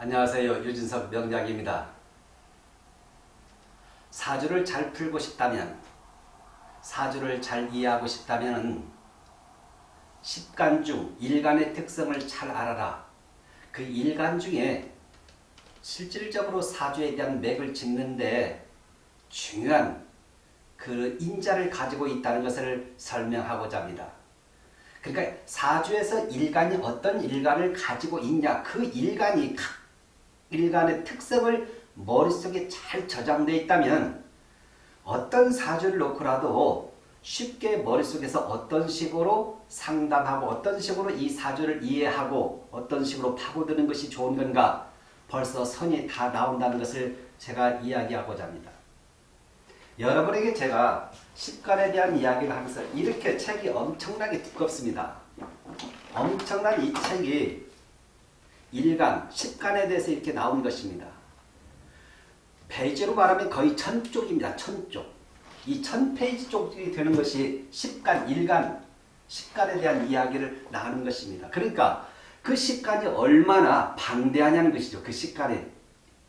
안녕하세요. 유진석 명작입니다. 사주를 잘 풀고 싶다면 사주를 잘 이해하고 싶다면 10간 중 일간의 특성을 잘 알아라. 그 일간 중에 실질적으로 사주에 대한 맥을 짚는데 중요한 그 인자를 가지고 있다는 것을 설명하고자 합니다. 그러니까 사주에서 일간이 어떤 일간을 가지고 있냐 그 일간이 각 일간의 특성을 머릿속에 잘 저장되어 있다면 어떤 사주를 놓고라도 쉽게 머릿속에서 어떤 식으로 상담하고 어떤 식으로 이 사주를 이해하고 어떤 식으로 파고드는 것이 좋은 건가 벌써 선이 다 나온다는 것을 제가 이야기하고자 합니다. 여러분에게 제가 식간에 대한 이야기를 하면서 이렇게 책이 엄청나게 두껍습니다. 엄청난 이 책이 일간, 십간에 대해서 이렇게 나온 것입니다. 페이지로 말하면 거의 천 쪽입니다. 천 쪽. 이 천 페이지 쪽이 되는 것이 십간, 일간, 십간에 대한 이야기를 나누는 것입니다. 그러니까 그 십간이 얼마나 방대하냐는 것이죠. 그 십간에.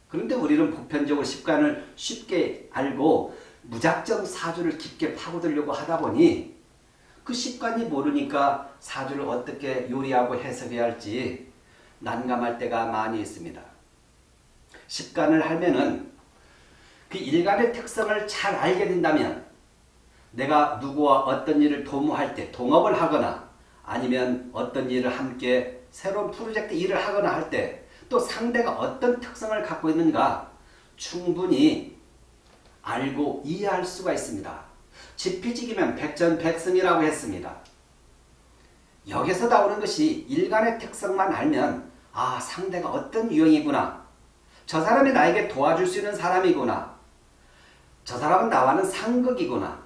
그런데 우리는 보편적으로 십간을 쉽게 알고 무작정 사주를 깊게 파고들려고 하다 보니 그 십간이 모르니까 사주를 어떻게 요리하고 해석해야 할지 난감할 때가 많이 있습니다. 십간을 하면은 그 일간의 특성을 잘 알게 된다면 내가 누구와 어떤 일을 도모할 때 동업을 하거나 아니면 어떤 일을 함께 새로운 프로젝트 일을 하거나 할 때 또 상대가 어떤 특성을 갖고 있는가 충분히 알고 이해할 수가 있습니다. 지피지기면 백전백승이라고 했습니다. 여기서 나오는 것이 일간의 특성만 알면 아 상대가 어떤 유형이구나. 저 사람이 나에게 도와줄 수 있는 사람이구나. 저 사람은 나와는 상극이구나.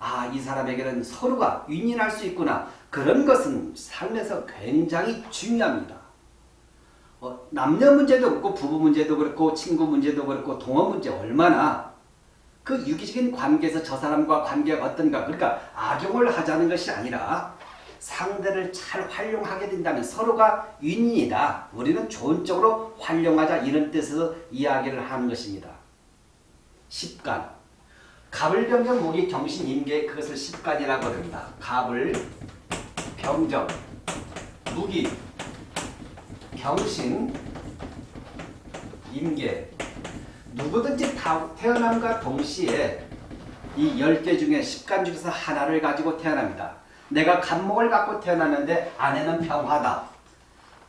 아 이 사람에게는 서로가 윈윈할 수 있구나. 그런 것은 삶에서 굉장히 중요합니다. 어, 남녀 문제도 그렇고 부부 문제도 그렇고 친구 문제도 그렇고 동업 문제 얼마나. 그 유기적인 관계에서 저 사람과 관계가 어떤가. 그러니까 악용을 하자는 것이 아니라 상대를 잘 활용하게 된다면 서로가 윈윈이다. 우리는 좋은 쪽으로 활용하자 이런 뜻에서 이야기를 하는 것입니다. 십간 갑을 병정 목이 경신 임계 그것을 십간이라고 합니다. 갑을 병정 무기 경신 임계 누구든지 다 태어남과 동시에 이 10개 중에 10간 중에서 하나를 가지고 태어납니다. 내가 간목을 갖고 태어났는데 아내는 병화다.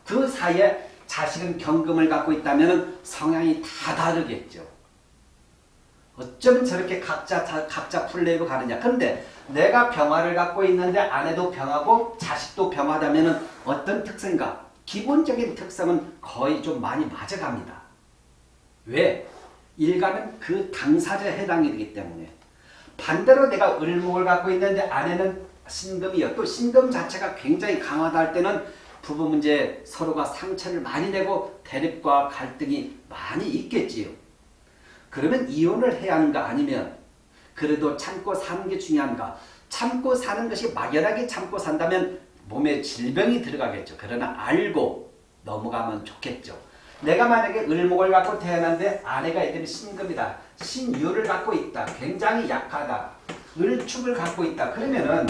그 사이에 자식은 경금을 갖고 있다면 성향이 다 다르겠죠. 어쩌면 저렇게 각자 각자 풀레이로 가느냐. 근데 내가 병화를 갖고 있는데 아내도 병하고 자식도 병하다면 어떤 특성인가? 기본적인 특성은 거의 좀 많이 맞아갑니다. 왜? 일가는 그 당사자에 해당이 되기 때문에 반대로 내가 을목을 갖고 있는데 아내는 신금이요. 또 신금 자체가 굉장히 강하다 할 때는 부부 문제 서로가 상처를 많이 내고 대립과 갈등이 많이 있겠지요. 그러면 이혼을 해야 하는가 아니면 그래도 참고 사는 게 중요한가? 참고 사는 것이 막연하게 참고 산다면 몸에 질병이 들어가겠죠. 그러나 알고 넘어가면 좋겠죠. 내가 만약에 을목을 갖고 태어났는데 아내가 이때는 신금이다. 신유를 갖고 있다. 굉장히 약하다. 을축을 갖고 있다. 그러면은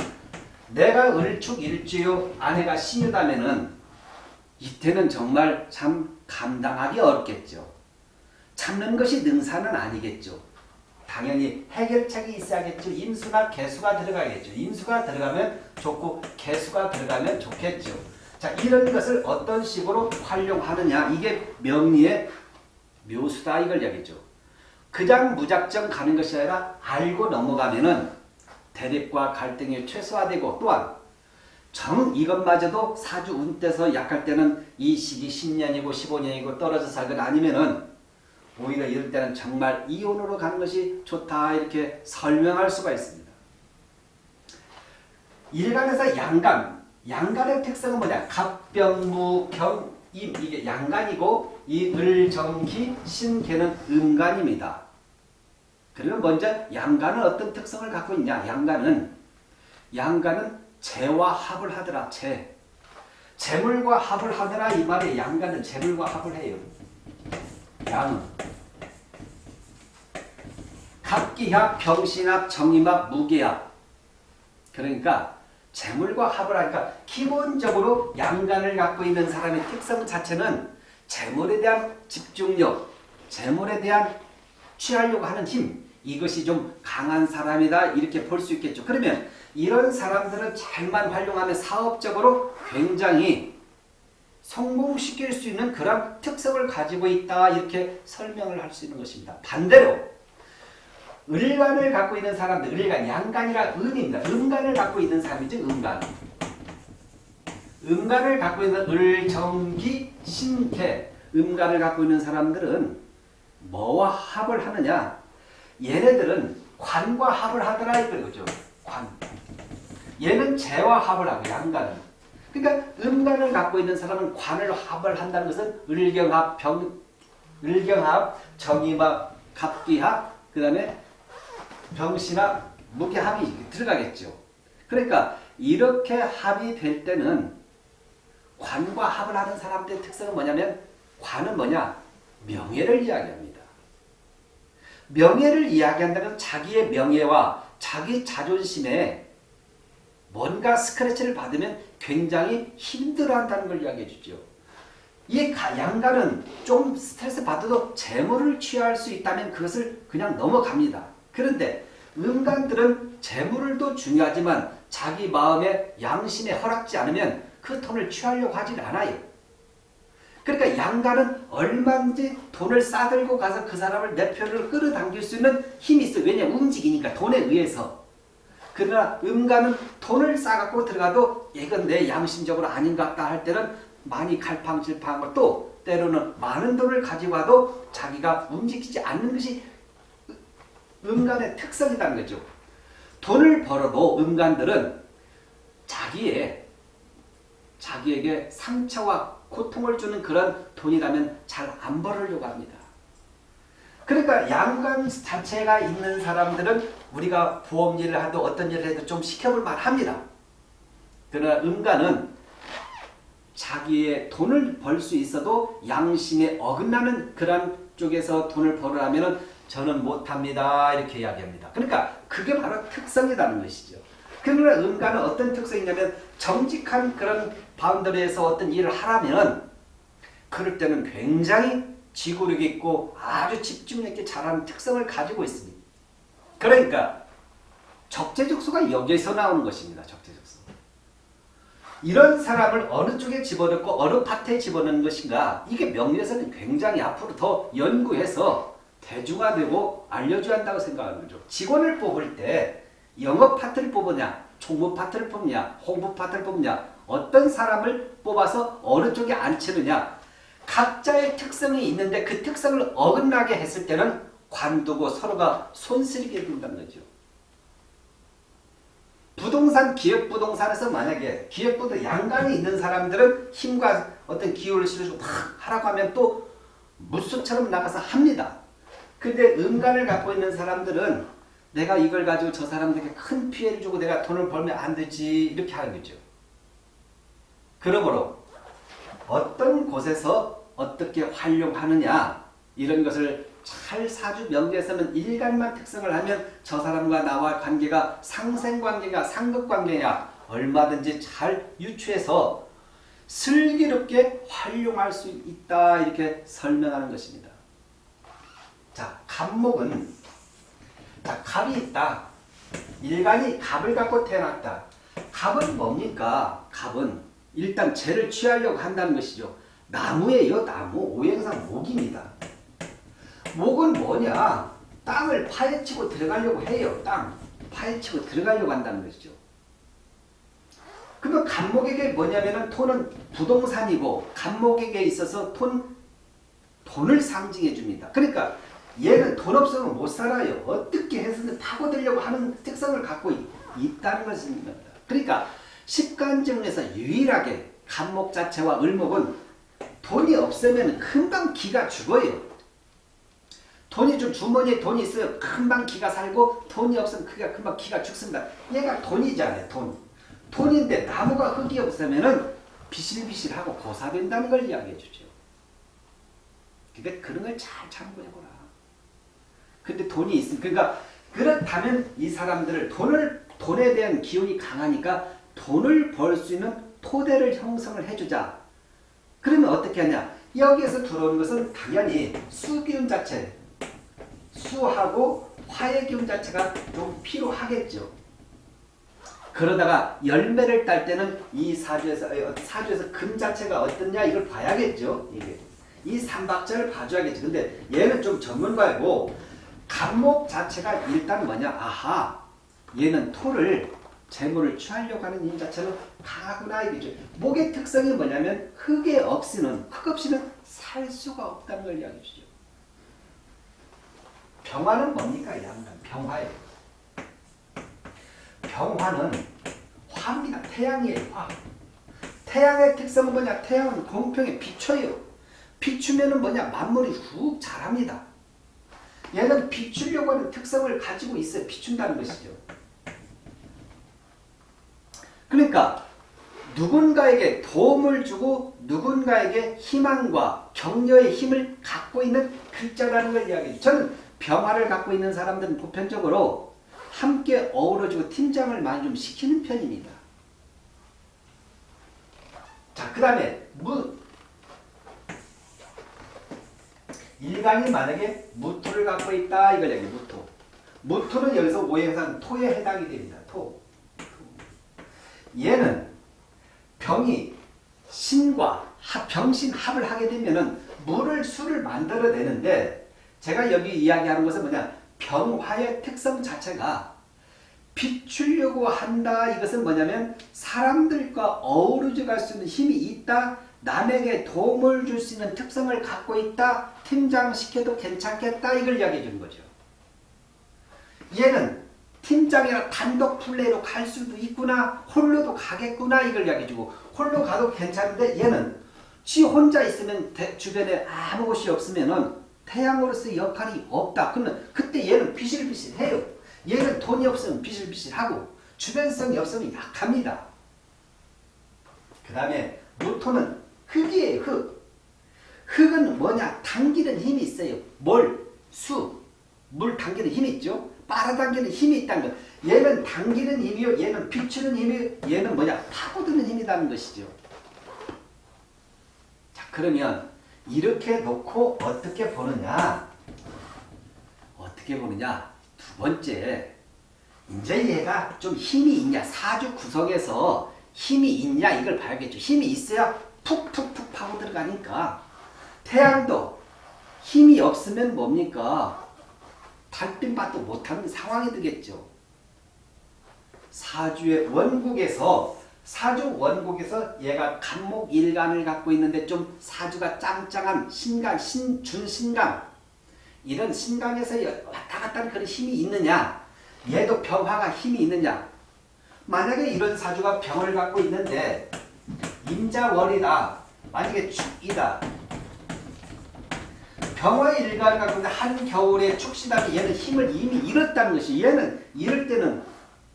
내가 을축 일주요 아내가 신유다면은 이때는 정말 참 감당하기 어렵겠죠. 참는 것이 능사는 아니겠죠. 당연히 해결책이 있어야겠죠. 임수나 개수가 들어가겠죠. 임수가 들어가면 좋고 개수가 들어가면 좋겠죠. 자 이런 것을 어떤 식으로 활용하느냐 이게 명리의 묘수다 이걸 얘기죠. 그냥 무작정 가는 것이 아니라 알고 넘어가면은 대립과 갈등이 최소화되고 또한 정 이것마저도 사주 운때서 약할 때는 이 시기 10년이고 15년이고 떨어져 살거나 아니면은 오히려 이럴 때는 정말 이혼으로 가는 것이 좋다 이렇게 설명할 수가 있습니다. 일간에서 양간, 양간의 특성은 뭐냐? 갑병무경 임 이게 양간이고 이 을정기 신개는 음간입니다. 그러면 먼저 양간은 어떤 특성을 갖고 있냐? 양간은 양간은 재와 합을 하더라. 재. 재물과 합을 하더라 이 말에 양간은 재물과 합을 해요. 양 갑기합, 병신합, 정임합, 무기합 그러니까 재물과 합을 하니까 기본적으로 양간을 갖고 있는 사람의 특성 자체는 재물에 대한 집중력, 재물에 대한 취하려고 하는 힘 이것이 좀 강한 사람이다 이렇게 볼 수 있겠죠. 그러면 이런 사람들은 잘만 활용하면 사업적으로 굉장히 성공시킬 수 있는 그런 특성을 가지고 있다 이렇게 설명을 할 수 있는 것입니다. 반대로 을간을 갖고 있는 사람들, 을간, 양간이라 은입니다. 음간을 갖고 있는 사람이죠. 음간. 음간을 갖고 있는 을, 정기, 신태, 음간을 갖고 있는 사람들은 뭐와 합을 하느냐? 얘네들은 관과 합을 하더라 이거죠. 관. 얘는 재와 합을 하고 양간은. 그러니까 음간을 갖고 있는 사람은 관을 합을 한다는 것은 을경합, 병, 을경합, 정임합, 갑기합, 그 다음에 병신합, 무게합이 들어가겠죠. 그러니까 이렇게 합이 될 때는 관과 합을 하는 사람들의 특성은 뭐냐면 관은 뭐냐? 명예를 이야기합니다. 명예를 이야기한다면 자기의 명예와 자기 자존심에 뭔가 스크래치를 받으면 굉장히 힘들어한다는 걸 이야기해 주죠. 이 양가는 좀 스트레스 받아도 재물을 취할 수 있다면 그것을 그냥 넘어갑니다. 그런데 음간들은 재물도 중요하지만 자기 마음의 양심에 허락지 않으면 그 돈을 취하려고 하질 않아요. 그러니까 양가는 얼마든지 돈을 싸들고 가서 그 사람을 내 편으로 끌어당길 수 있는 힘이 있어요. 왜냐하면 움직이니까 돈에 의해서. 그러나 음가는 돈을 싸갖고 들어가도 이건 내 양심적으로 아닌 것 같다 할 때는 많이 갈팡질팡하고 또 때로는 많은 돈을 가지고 와도 자기가 움직이지 않는 것이 음간의 특성이라는 거죠. 돈을 벌어도 음간들은 자기의 자기에게 상처와 고통을 주는 그런 돈이라면 잘 안 벌으려고 합니다. 그러니까 양간 자체가 있는 사람들은 우리가 보험 일을 하도 어떤 일을 해도 좀 시켜볼 만합니다. 그러나 음간은 자기의 돈을 벌 수 있어도 양심에 어긋나는 그런 쪽에서 돈을 벌으려면 저는 못합니다. 이렇게 이야기합니다. 그러니까 그게 바로 특성이라는 것이죠. 그러나 음간은 어떤 특성이냐면 정직한 그런 바운더리에서 어떤 일을 하라면 그럴 때는 굉장히 지구력 있고 아주 집중력 있게 잘하는 특성을 가지고 있습니다. 그러니까 적재적소가 여기에서 나오는 것입니다. 적재적소. 이런 사람을 어느 쪽에 집어넣고 어느 파트에 집어넣는 것인가 이게 명리에서는 굉장히 앞으로 더 연구해서 대중화되고 알려줘야 한다고 생각하는 거죠. 직원을 뽑을 때 영업 파트를 뽑느냐 총무 파트를 뽑냐 홍보 파트를 뽑냐 어떤 사람을 뽑아서 어느 쪽에 앉히느냐 각자의 특성이 있는데 그 특성을 어긋나게 했을 때는 관두고 서로가 손쓸게 된다는 거죠. 부동산, 기획부동산에서 만약에 기획부도 양간이 있는 사람들은 힘과 어떤 기호를 실어주고 막 하라고 하면 또 무수처럼 나가서 합니다. 근데 음간을 갖고 있는 사람들은 내가 이걸 가지고 저 사람들에게 큰 피해를 주고 내가 돈을 벌면 안 되지 이렇게 하는 거죠. 그러므로 어떤 곳에서 어떻게 활용하느냐 이런 것을 잘 사주 명제에서는 일간만 특성을 하면 저 사람과 나와 관계가 상생관계가 상급관계냐 얼마든지 잘 유추해서 슬기롭게 활용할 수 있다 이렇게 설명하는 것입니다. 자, 갑목은 자, 갑이 있다. 일간이 갑을 갖고 태어났다. 갑은 뭡니까? 갑은 일단 죄를 취하려고 한다는 것이죠. 나무예요. 나무. 오행상 목입니다. 목은 뭐냐? 땅을 파헤치고 들어가려고 해요. 땅. 파헤치고 들어가려고 한다는 것이죠. 그러면 간목에게 뭐냐면은 톤은 부동산이고 간목에게 있어서 톤 돈을 상징해 줍니다. 그러니까 얘는 돈 없으면 못 살아요. 어떻게 해서든 파고들려고 하는 특성을 갖고 있, 다는 것입니다. 그러니까 식간정에서 유일하게 간목 자체와 을목은 돈이 없으면 금방 기가 죽어요. 돈이 좀 주머니에 돈이 있어요. 금방 기가 살고 돈이 없으면 그가 금방 기가 죽습니다. 얘가 돈이잖아요. 돈. 돈인데 나무가 흙이 없으면 비실비실하고 고사된다는 걸 이야기해 주죠. 그러니까 그런 걸 잘 참고해보라. 근데 돈이 있으면 그러니까 그렇다면 이 사람들을 돈을 돈에 대한 기운이 강하니까 돈을 벌 수 있는 토대를 형성을 해주자. 그러면 어떻게 하냐? 여기에서 들어오는 것은 당연히 수기운 자체, 수하고 화의 기운 자체가 좀 필요하겠죠. 그러다가 열매를 딸 때는 이 사주에서 어, 사주에서 금 자체가 어떻냐 이걸 봐야겠죠. 이게 이 삼박자를 봐줘야겠죠. 근데 얘는 좀 전문가이고 간목 자체가 일단 뭐냐? 아하 얘는 토를 재물을 취하려고 하는 힘 자체는 강하구나 이거죠. 목의 특성이 뭐냐면 흙에 없이는 흙 없이는 살 수가 없다는 걸 이야기해 주죠. 병화는 뭡니까? 양간 병화예요. 병화는 화입니다. 태양이에요. 화. 태양의 특성은 뭐냐? 태양은 공평에 비춰요. 비추면은 뭐냐? 만물이 훅 자랍니다. 얘는 비추려고 하는 특성을 가지고 있어요. 비춘다는 것이죠. 그러니까 누군가에게 도움을 주고 누군가에게 희망과 격려의 힘을 갖고 있는 글자라는 걸 이야기해요. 저는 병화를 갖고 있는 사람들은 보편적으로 함께 어우러지고 팀장을 많이 좀 시키는 편입니다. 자, 그 다음에 무 일간이 만약에 무토를 갖고 있다 이걸 얘기해요. 무토. 무토는 여기서 오행상 토에 해당이 됩니다. 토. 얘는 병이 신과 병신 합을 하게 되면은 물을 술을 만들어내는데 제가 여기 이야기하는 것은 뭐냐 병화의 특성 자체가 비추려고 한다 이것은 뭐냐면 사람들과 어우러져 갈 수 있는 힘이 있다 남에게 도움을 줄 수 있는 특성을 갖고 있다 팀장시켜도 괜찮겠다 이걸 이야기해 주는 거죠. 얘는 팀장이나 단독 플레이로 갈 수도 있구나 홀로도 가겠구나 이걸 이야기해 주고 홀로 가도 괜찮은데 얘는 지 혼자 있으면 대, 주변에 아무 곳이 없으면 은 태양으로서의 역할이 없다. 그러면 그때 얘는 비실비실해요. 얘는 돈이 없으면 비실비실하고 주변성이 없으면 약합니다. 그 다음에 무토는 흙이에요 흙 흙은 뭐냐 당기는 힘이 있어요 뭘? 수, 물 당기는 힘이 있죠 빨아당기는 힘이 있다는 것. 얘는 당기는 힘이요. 얘는 비추는 힘이요. 얘는 뭐냐? 파고드는 힘이라는 것이죠. 자 그러면 이렇게 놓고 어떻게 보느냐? 어떻게 보느냐? 두 번째 이제 얘가 좀 힘이 있냐? 사주 구성에서 힘이 있냐? 이걸 봐야겠죠. 힘이 있어야 푹푹푹 파고 들어가니까 태양도 힘이 없으면 뭡니까? 달빛맛도 못하는 상황이 되겠죠. 사주의 원국에서 사주 원국에서 얘가 간목 일간을 갖고 있는데 좀 사주가 짱짱한 신강, 신, 준신강 이런 신강에서 왔다 갔다 하는 그런 힘이 있느냐 얘도 병화가 힘이 있느냐 만약에 이런 사주가 병을 갖고 있는데 임자월이다 만약에 축이다 일간을 갖고 있는 한겨울에 축시다면 얘는 힘을 이미 잃었다는 것이 얘는 이럴 때는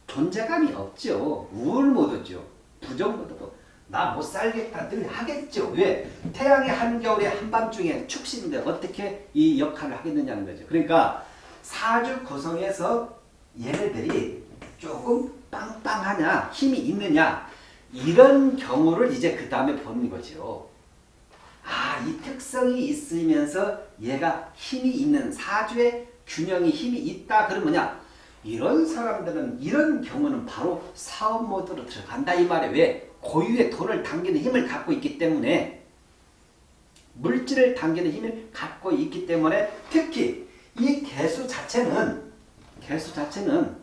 존재감이 없죠. 우울 모드죠. 부정 모드도 나못 살겠다 늘 하겠죠. 왜? 태양의 한겨울에 한밤중에 축시인데 어떻게 이 역할을 하겠느냐는 거죠. 그러니까 사주 구성에서 얘네들이 조금 빵빵하냐 힘이 있느냐 이런 경우를 이제 그 다음에 보는 거죠. 아, 이 특성이 있으면서 얘가 힘이 있는 사주의 균형이 힘이 있다. 그러면 뭐냐? 이런 사람들은 이런 경우는 바로 사업 모드로 들어간다 이 말에 왜? 고유의 돈을 당기는 힘을 갖고 있기 때문에 물질을 당기는 힘을 갖고 있기 때문에 특히 이 개수 자체는 개수 자체는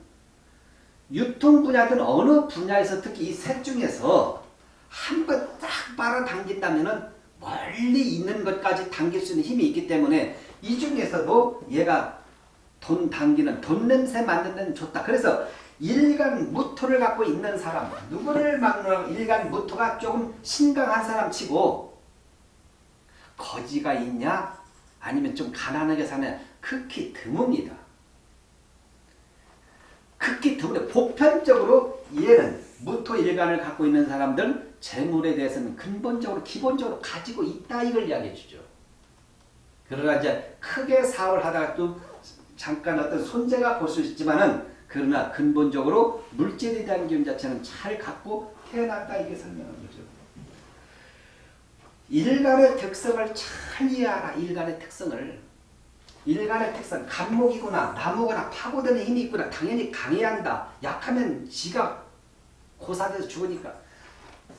유통 분야든 어느 분야에서 특히 이 셋 중에서 한 번 딱 빨아당긴다면은 멀리 있는 것까지 당길 수 있는 힘이 있기 때문에 이 중에서도 얘가 돈 당기는 돈 냄새 맡는 데는 좋다. 그래서 일간 무토를 갖고 있는 사람 누구를 막는 일간 무토가 조금 신강한 사람 치고 거지가 있냐 아니면 좀 가난하게 사냐 극히 드뭅니다. 극히 드문데 보편적으로 얘는 무토 일간을 갖고 있는 사람들은 재물에 대해서는 근본적으로 기본적으로 가지고 있다 이걸 이야기해 주죠. 그러나 이제 크게 사업을 하다가 또 잠깐 어떤 손재가 볼 수 있지만은 그러나 근본적으로 물질에 대한 기운 자체는 잘 갖고 태어났다 이게 설명한 거죠. 일간의 특성을 잘 이해하라. 일간의 특성을. 일간의 특성, 간목이구나, 나무거나 파고드는 힘이 있구나. 당연히 강해야 한다. 약하면 지가 고사돼서 죽으니까.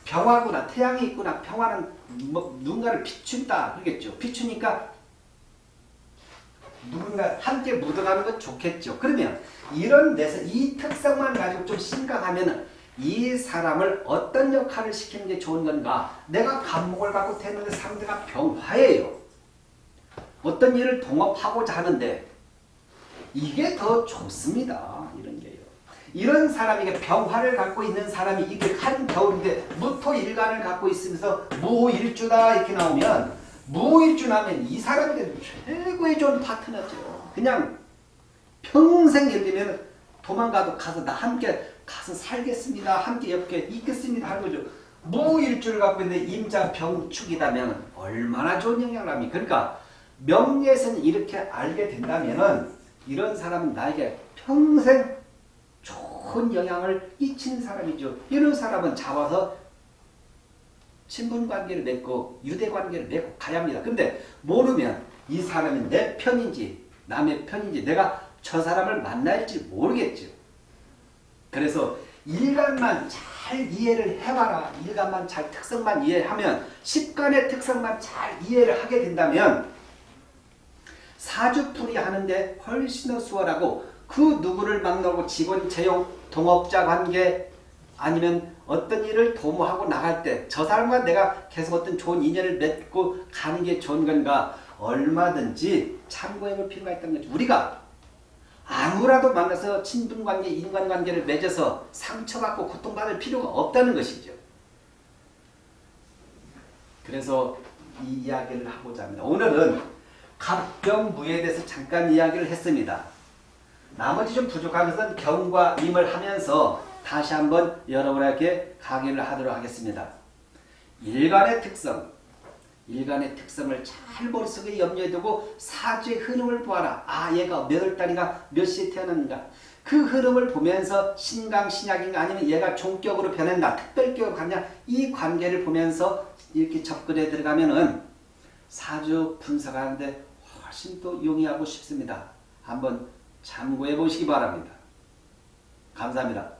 병화구나, 태양이 있구나. 평화는 뭐 누군가를 비춘다. 그러겠죠. 비추니까 누군가 함께 묻어가는 건 좋겠죠. 그러면 이런 데서 이 특성만 가지고 좀 심각하면 이 사람을 어떤 역할을 시키는 게 좋은 건가? 내가 감목을 갖고 태는데 상대가 병화예요. 어떤 일을 동업하고자 하는데 이게 더 좋습니다. 이런 게요. 이런 사람에게 병화를 갖고 있는 사람이 이게 한 겨울인데 무토일간을 갖고 있으면서 무일주다 이렇게 나오면 무일주 나면 이 사람에게 최고의 좋은 파트너죠. 그냥 평생 예를 들면 도망가도 가서 나 함께 가서 살겠습니다. 함께 옆에 있겠습니다. 하는 거죠. 무일주를 갖고 있는데 임자 병축이다면 얼마나 좋은 영향을 합니까? 그러니까 명예에서는 이렇게 알게 된다면은 이런 사람은 나에게 평생 좋은 영향을 끼치는 사람이죠. 이런 사람은 잡아서 친분 관계를 맺고 유대 관계를 맺고 가야 합니다. 근데 모르면 이 사람이 내 편인지 남의 편인지 내가 저 사람을 만날지 모르겠죠. 그래서 일간만 잘 이해를 해봐라. 일간만 잘 특성만 이해하면 십간의 특성만 잘 이해를 하게 된다면 사주풀이 하는데 훨씬 더 수월하고 그 누구를 만나고 직원 채용, 동업자 관계 아니면 어떤 일을 도모하고 나갈 때 저 사람과 내가 계속 어떤 좋은 인연을 맺고 가는 게 좋은 건가 얼마든지 참고해 볼 필요가 있다는 거죠. 우리가 아무라도 만나서 친분관계, 인간관계를 맺어서 상처받고 고통받을 필요가 없다는 것이죠. 그래서 이 이야기를 하고자 합니다. 오늘은 갑병무에 대해서 잠깐 이야기를 했습니다. 나머지 좀 부족한 것은 경과 임을 하면서 다시 한번 여러분에게 강의를 하도록 하겠습니다. 일간의 특성, 일간의 특성을 잘 머릿속에 염려해 두고 사주의 흐름을 보아라. 아 얘가 몇월 달인가 몇 시에 태어났는가. 그 흐름을 보면서 신강 신약인가 아니면 얘가 종격으로 변했나 특별격으로 갔냐 이 관계를 보면서 이렇게 접근해 들어가면은 사주 분석하는데 훨씬 또 용이하고 쉽습니다. 한번 참고해 보시기 바랍니다. 감사합니다.